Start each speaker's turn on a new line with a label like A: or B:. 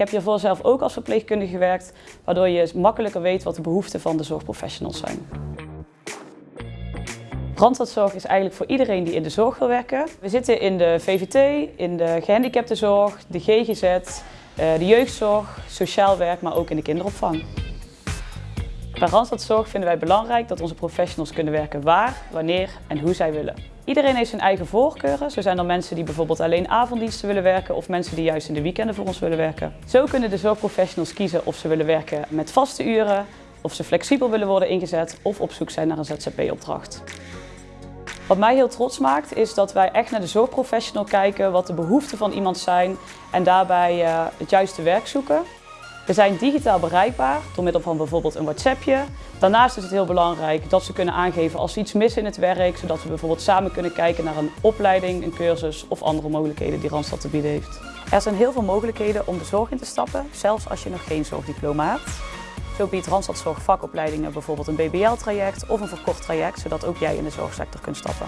A: heb hiervoor zelf ook als verpleegkundige gewerkt, waardoor je makkelijker weet wat de behoeften van de zorgprofessionals zijn. Randstadzorg is eigenlijk voor iedereen die in de zorg wil werken. We zitten in de VVT, in de gehandicaptenzorg, de GGZ, eh, de jeugdzorg, sociaal werk, maar ook in de kinderopvang. Bij Randstadzorg vinden wij belangrijk dat onze professionals kunnen werken waar, wanneer en hoe zij willen. Iedereen heeft zijn eigen voorkeuren. Zo zijn er mensen die bijvoorbeeld alleen avonddiensten willen werken of mensen die juist in de weekenden voor ons willen werken. Zo kunnen de zorgprofessionals kiezen of ze willen werken met vaste uren, of ze flexibel willen worden ingezet of op zoek zijn naar een ZZP-opdracht. Wat mij heel trots maakt is dat wij echt naar de zorgprofessional kijken, wat de behoeften van iemand zijn en daarbij uh, het juiste werk zoeken. We zijn digitaal bereikbaar door middel van bijvoorbeeld een WhatsAppje. Daarnaast is het heel belangrijk dat ze kunnen aangeven als ze iets missen in het werk, zodat we bijvoorbeeld samen kunnen kijken naar een opleiding, een cursus of andere mogelijkheden die Randstad te bieden heeft. Er zijn heel veel mogelijkheden om de zorg in te stappen, zelfs als je nog geen zorgdiploma hebt. Zo biedt Randstad Zorg vakopleidingen bijvoorbeeld een BBL-traject of een verkort traject, zodat ook jij in de zorgsector kunt stappen.